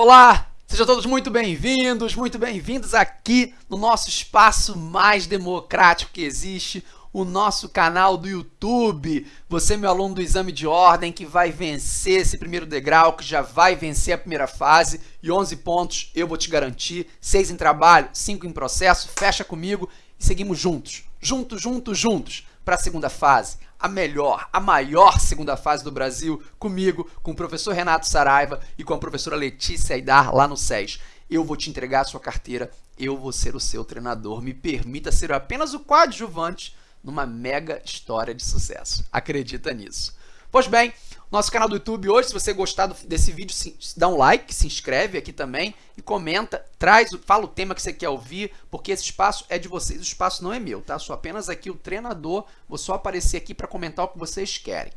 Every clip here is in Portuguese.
Olá, sejam todos muito bem-vindos, muito bem-vindos aqui no nosso espaço mais democrático que existe, o nosso canal do YouTube. Você, meu aluno do exame de ordem, que vai vencer esse primeiro degrau, que já vai vencer a primeira fase. E 11 pontos eu vou te garantir, 6 em trabalho, 5 em processo, fecha comigo e seguimos juntos, juntos, juntos, juntos, para a segunda fase, a melhor, a maior segunda fase do Brasil, comigo, com o professor Renato Saraiva e com a professora Letícia Aidar lá no SES. Eu vou te entregar a sua carteira, eu vou ser o seu treinador. Me permita ser apenas o coadjuvante numa mega história de sucesso. Acredita nisso. Pois bem, nosso canal do YouTube hoje, se você gostar desse vídeo, dá um like, se inscreve aqui também e comenta, traz, fala o tema que você quer ouvir, porque esse espaço é de vocês, o espaço não é meu, tá? Sou apenas aqui o treinador, vou só aparecer aqui para comentar o que vocês querem.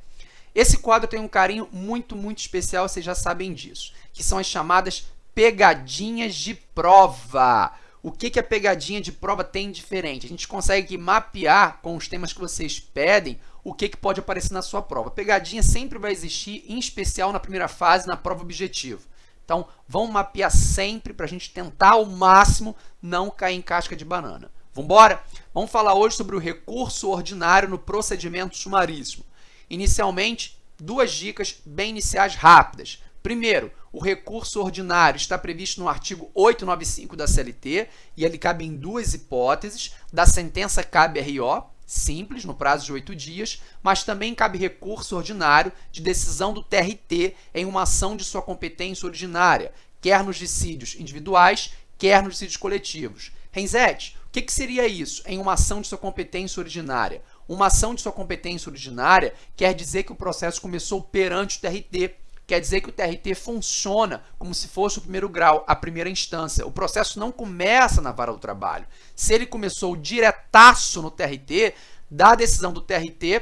Esse quadro tem um carinho muito, muito especial, vocês já sabem disso, que são as chamadas pegadinhas de prova. O que, que a pegadinha de prova tem diferente? A gente consegue mapear com os temas que vocês pedem o que, que pode aparecer na sua prova. Pegadinha sempre vai existir, em especial na primeira fase, na prova objetivo. Então, vamos mapear sempre para a gente tentar ao máximo não cair em casca de banana. Vamos embora? Vamos falar hoje sobre o recurso ordinário no procedimento sumaríssimo. Inicialmente, duas dicas bem iniciais rápidas. Primeiro, o recurso ordinário está previsto no artigo 895 da CLT e ele cabe em duas hipóteses. Da sentença cabe RO, simples, no prazo de oito dias, mas também cabe recurso ordinário de decisão do TRT em uma ação de sua competência ordinária, quer nos dissídios individuais, quer nos dissídios coletivos. Renzete, o que, que seria isso em uma ação de sua competência ordinária? Uma ação de sua competência ordinária quer dizer que o processo começou perante o TRT, quer dizer que o TRT funciona como se fosse o primeiro grau, a primeira instância. O processo não começa na vara do trabalho. Se ele começou diretaço no TRT, da decisão do TRT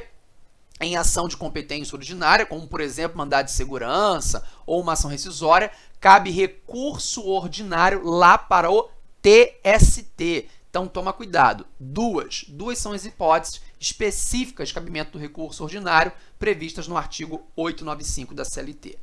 em ação de competência ordinária, como, por exemplo, mandado de segurança ou uma ação rescisória, cabe recurso ordinário lá para o TST. Então, toma cuidado. Duas. Duas são as hipóteses específicas de cabimento do recurso ordinário previstas no artigo 895 da CLT.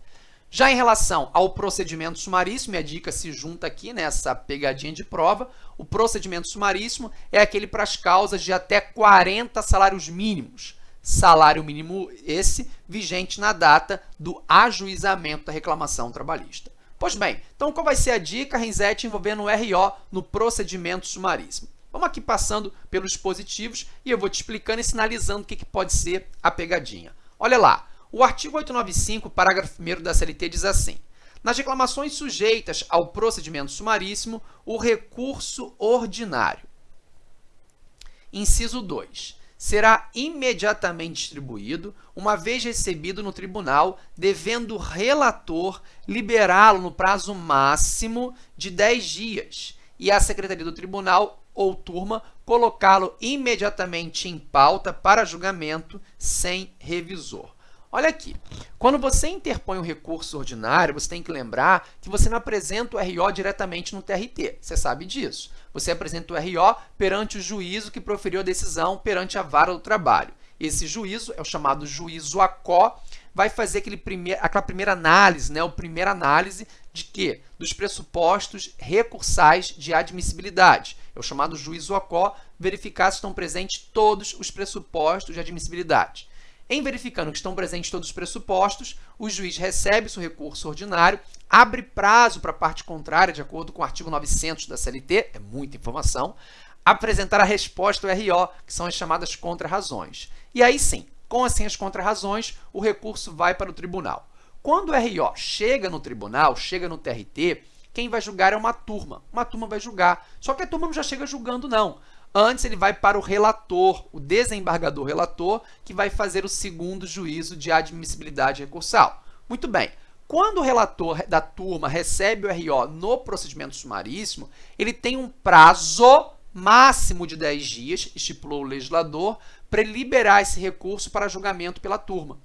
Já em relação ao procedimento sumaríssimo, a dica se junta aqui nessa pegadinha de prova, o procedimento sumaríssimo é aquele para as causas de até 40 salários mínimos. Salário mínimo esse vigente na data do ajuizamento da reclamação trabalhista. Pois bem, então qual vai ser a dica, Renzete, envolvendo o RO no procedimento sumaríssimo? Vamos aqui passando pelos dispositivos e eu vou te explicando e sinalizando o que, que pode ser a pegadinha. Olha lá, o artigo 895, parágrafo 1 da CLT diz assim, nas reclamações sujeitas ao procedimento sumaríssimo, o recurso ordinário. Inciso 2 será imediatamente distribuído, uma vez recebido no tribunal, devendo o relator liberá-lo no prazo máximo de 10 dias e a secretaria do tribunal ou turma colocá-lo imediatamente em pauta para julgamento sem revisor. Olha aqui, quando você interpõe um recurso ordinário, você tem que lembrar que você não apresenta o RO diretamente no TRT, você sabe disso. Você apresenta o RO perante o juízo que proferiu a decisão perante a vara do trabalho. Esse juízo é o chamado juízo ACO, vai fazer aquele primeir, aquela primeira análise, né, a primeira análise de quê? Dos pressupostos recursais de admissibilidade. É o chamado juízo ACO, verificar se estão presentes todos os pressupostos de admissibilidade. Em verificando que estão presentes todos os pressupostos, o juiz recebe seu recurso ordinário, abre prazo para a parte contrária, de acordo com o artigo 900 da CLT, é muita informação, apresentar a resposta ao RO, que são as chamadas contrarrazões. E aí sim, com assim as contrarrazões, o recurso vai para o tribunal. Quando o RO chega no tribunal, chega no TRT, quem vai julgar é uma turma. Uma turma vai julgar. Só que a turma não já chega julgando, não. Antes, ele vai para o relator, o desembargador relator, que vai fazer o segundo juízo de admissibilidade recursal. Muito bem. Quando o relator da turma recebe o RO no procedimento sumaríssimo, ele tem um prazo máximo de 10 dias, estipulou o legislador, para liberar esse recurso para julgamento pela turma.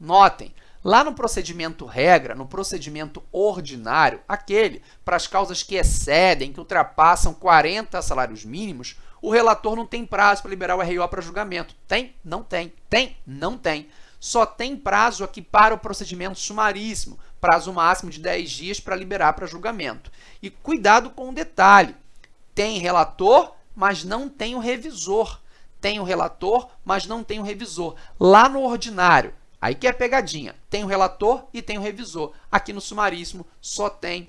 Notem, Lá no procedimento regra, no procedimento ordinário, aquele para as causas que excedem, que ultrapassam 40 salários mínimos, o relator não tem prazo para liberar o RO para julgamento. Tem? Não tem. Tem? Não tem. só tem prazo aqui para o procedimento sumaríssimo, prazo máximo de 10 dias para liberar para julgamento. E cuidado com o detalhe, tem relator, mas não tem o revisor. Tem o relator, mas não tem o revisor. Lá no ordinário, aí que é pegadinha, tem o relator e tem o revisor. Aqui no sumaríssimo só tem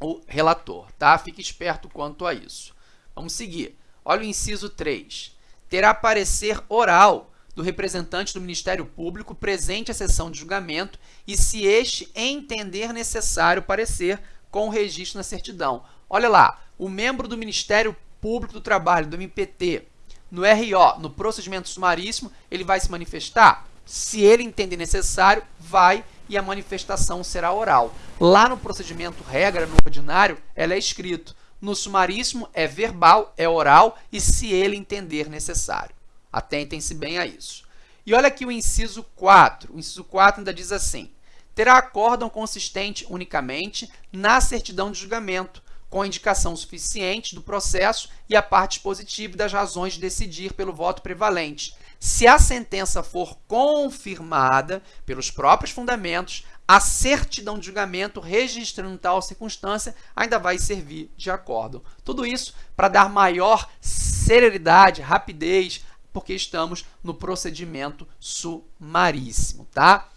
o relator, tá? Fique esperto quanto a isso. Vamos seguir. Olha o inciso 3. Terá parecer oral do representante do Ministério Público presente à sessão de julgamento e, se este entender necessário parecer, com o registro na certidão. Olha lá, o membro do Ministério Público do Trabalho, do MPT, no RO, no procedimento sumaríssimo, ele vai se manifestar? Se ele entender necessário, vai e a manifestação será oral. Lá no procedimento regra, no ordinário, ela é escrito. No sumaríssimo é verbal, é oral e se ele entender necessário. Atentem-se bem a isso. E olha aqui o inciso 4. O inciso 4 ainda diz assim: terá acórdão consistente unicamente na certidão de julgamento, com indicação suficiente do processo e a parte positiva das razões de decidir pelo voto prevalente. Se a sentença for confirmada pelos próprios fundamentos, a certidão de julgamento registrando tal circunstância ainda vai servir de acordo. Tudo isso para dar maior celeridade, rapidez, porque estamos no procedimento sumaríssimo, tá?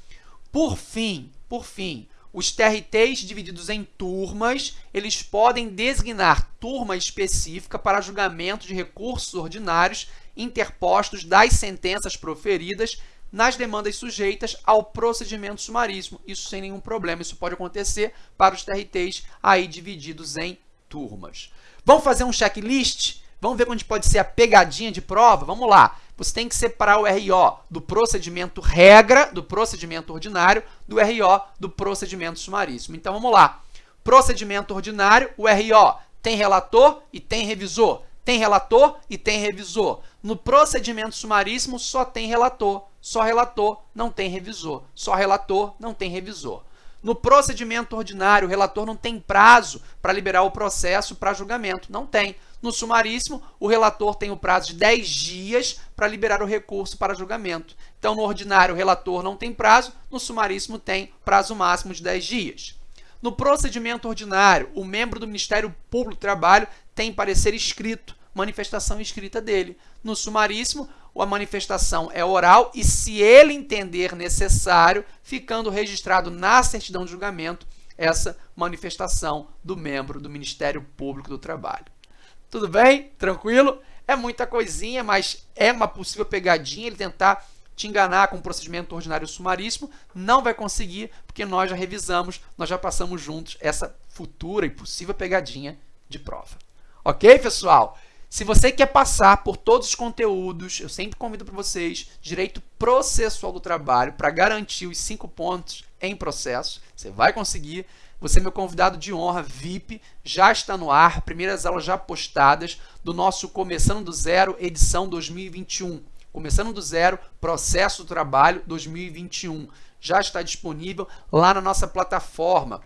Por fim, por fim, os TRTs divididos em turmas, eles podem designar turma específica para julgamento de recursos ordinários interpostos das sentenças proferidas nas demandas sujeitas ao procedimento sumaríssimo. Isso sem nenhum problema, isso pode acontecer para os TRTs aí divididos em turmas. Vamos fazer um checklist? Vamos ver onde pode ser a pegadinha de prova? Vamos lá. Você tem que separar o RO do procedimento regra, do procedimento ordinário, do RO do procedimento sumaríssimo. Então, vamos lá. Procedimento ordinário, o RO tem relator e tem revisor. Tem relator e tem revisor. No procedimento sumaríssimo, só tem relator. Só relator, não tem revisor. Só relator, não tem revisor. No procedimento ordinário, o relator não tem prazo para liberar o processo para julgamento. Não tem. No sumaríssimo, o relator tem o prazo de 10 dias para liberar o recurso para julgamento. Então, no ordinário, o relator não tem prazo, no sumaríssimo tem prazo máximo de 10 dias. No procedimento ordinário, o membro do Ministério Público do Trabalho tem parecer escrito, manifestação escrita dele. No sumaríssimo, a manifestação é oral e, se ele entender necessário, ficando registrado na certidão de julgamento essa manifestação do membro do Ministério Público do Trabalho. Tudo bem? Tranquilo? É muita coisinha, mas é uma possível pegadinha ele tentar te enganar com o procedimento ordinário sumaríssimo. Não vai conseguir, porque nós já revisamos, nós já passamos juntos essa futura e possível pegadinha de prova. Ok, pessoal? Se você quer passar por todos os conteúdos, eu sempre convido para vocês, direito processual do trabalho, para garantir os cinco pontos em processo. Você vai conseguir. Você é meu convidado de honra, VIP, já está no ar, primeiras aulas já postadas do nosso Começando do Zero, edição 2021. Começando do Zero, Processo do Trabalho 2021. Já está disponível lá na nossa plataforma,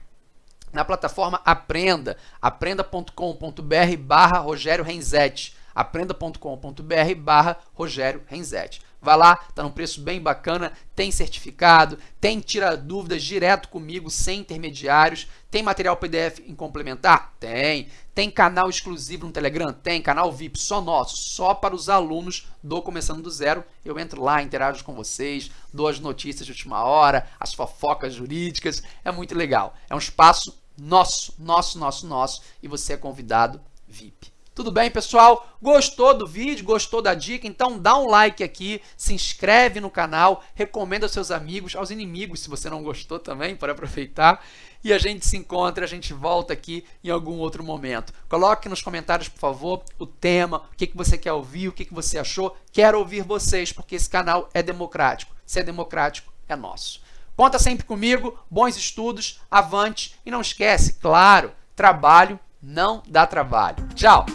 na plataforma Aprenda, aprenda.com.br barra Rogério Renzetti, aprenda.com.br barra Rogério Renzetti. Vai lá, tá num preço bem bacana, tem certificado, tem tira dúvidas direto comigo, sem intermediários, tem material PDF em complementar? Tem. Tem canal exclusivo no Telegram? Tem. Canal VIP só nosso, só para os alunos do Começando do Zero. Eu entro lá, interajo com vocês, dou as notícias de última hora, as fofocas jurídicas, é muito legal. É um espaço nosso, nosso, nosso, nosso, e você é convidado VIP. Tudo bem, pessoal? Gostou do vídeo? Gostou da dica? Então dá um like aqui, se inscreve no canal, recomenda aos seus amigos, aos inimigos, se você não gostou também, para aproveitar. E a gente se encontra, a gente volta aqui em algum outro momento. Coloque nos comentários, por favor, o tema, o que, que você quer ouvir, o que, que você achou. Quero ouvir vocês, porque esse canal é democrático. Se é democrático, é nosso. Conta sempre comigo, bons estudos, avante e não esquece, claro, trabalho não dá trabalho. Tchau!